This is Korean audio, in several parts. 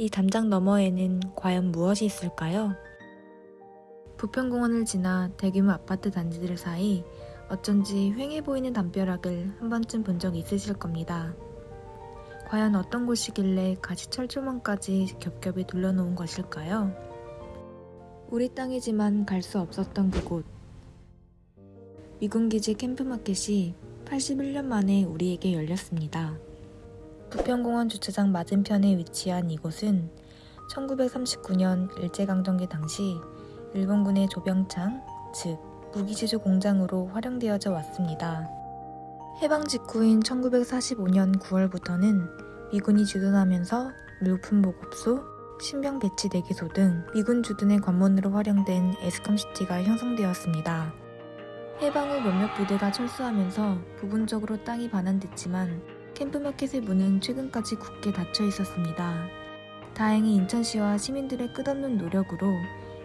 이 담장 너머에는 과연 무엇이 있을까요? 부평공원을 지나 대규모 아파트 단지들 사이 어쩐지 휑해 보이는 담벼락을 한 번쯤 본 적 있으실 겁니다. 과연 어떤 곳이길래 가시철조망까지 겹겹이 둘러놓은 것일까요? 우리 땅이지만 갈 수 없었던 그곳. 미군기지 캠프마켓이 81년 만에 우리에게 열렸습니다. 부평공원 주차장 맞은편에 위치한 이곳은 1939년 일제강점기 당시 일본군의 조병창, 즉 무기제조 공장으로 활용되어져 왔습니다. 해방 직후인 1945년 9월부터는 미군이 주둔하면서 물품 보급소, 신병 배치 대기소 등 미군 주둔의 관문으로 활용된 에스컴시티가 형성되었습니다. 해방 후 몇몇 부대가 철수하면서 부분적으로 땅이 반환됐지만 캠프마켓의 문은 최근까지 굳게 닫혀 있었습니다. 다행히 인천시와 시민들의 끝없는 노력으로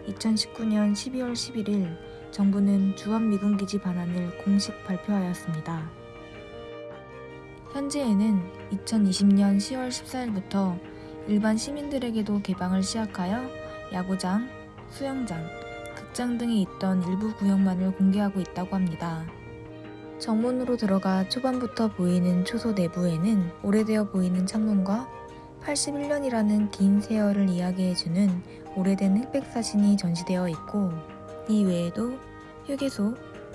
2019년 12월 11일 정부는 주한 미군기지 반환을 공식 발표하였습니다. 현재에는 2020년 10월 14일부터 일반 시민들에게도 개방을 시작하여 야구장, 수영장, 극장 등이 있던 일부 구역만을 공개하고 있다고 합니다. 정문으로 들어가 초반부터 보이는 초소 내부에는 오래되어 보이는 창문과 81년이라는 긴 세월을 이야기해주는 오래된 흑백 사진이 전시되어 있고 이 외에도 휴게소,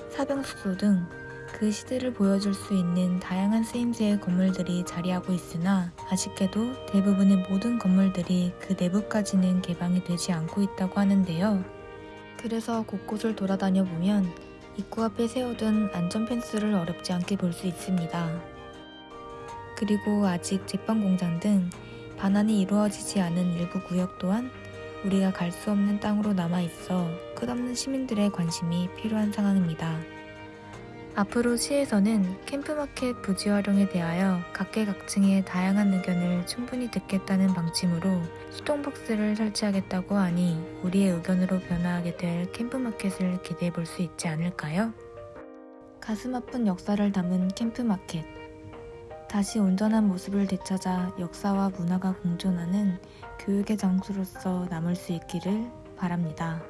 사병숙소 등 그 시대를 보여줄 수 있는 다양한 쓰임새의 건물들이 자리하고 있으나 아쉽게도 대부분의 모든 건물들이 그 내부까지는 개방이 되지 않고 있다고 하는데요. 그래서 곳곳을 돌아다녀 보면 입구 앞에 세워둔 안전 펜스를 어렵지 않게 볼 수 있습니다. 그리고 아직 제빵 공장 등 반환이 이루어지지 않은 일부 구역 또한 우리가 갈 수 없는 땅으로 남아 있어 끝없는 시민들의 관심이 필요한 상황입니다. 앞으로 시에서는 캠프마켓 부지 활용에 대하여 각계각층의 다양한 의견을 충분히 듣겠다는 방침으로 수동박스를 설치하겠다고 하니 우리의 의견으로 변화하게 될 캠프마켓을 기대해 볼 수 있지 않을까요? 가슴 아픈 역사를 담은 캠프마켓. 다시 온전한 모습을 되찾아 역사와 문화가 공존하는 교육의 장소로서 남을 수 있기를 바랍니다.